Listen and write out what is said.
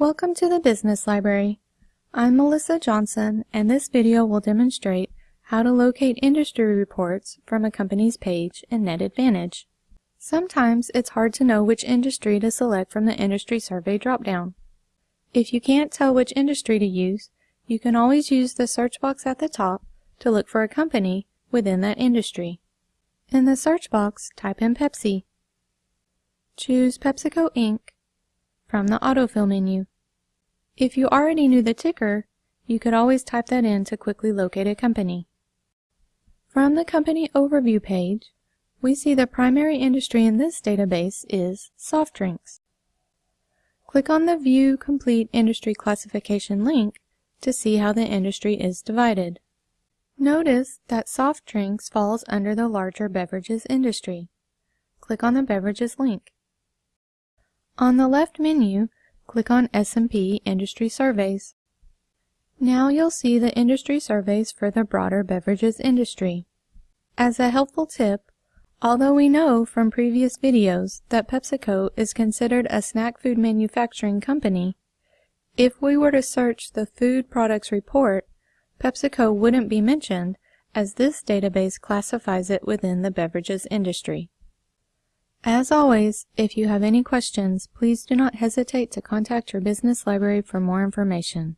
Welcome to the Business Library. I'm Melissa Johnson and this video will demonstrate how to locate industry reports from a company's page in NetAdvantage. Sometimes it's hard to know which industry to select from the Industry Survey dropdown. If you can't tell which industry to use, you can always use the search box at the top to look for a company within that industry. In the search box, type in Pepsi. Choose PepsiCo Inc. from the autofill menu. If you already knew the ticker, you could always type that in to quickly locate a company. From the Company Overview page, we see the primary industry in this database is soft drinks. Click on the View Complete Industry Classification link to see how the industry is divided. Notice that soft drinks falls under the larger beverages industry. Click on the Beverages link. On the left menu, click on S&P Industry Surveys. Now you'll see the industry surveys for the broader beverages industry. As a helpful tip, although we know from previous videos that PepsiCo is considered a snack food manufacturing company, if we were to search the Food Products Report, PepsiCo wouldn't be mentioned as this database classifies it within the beverages industry. As always, if you have any questions, please do not hesitate to contact your business library for more information.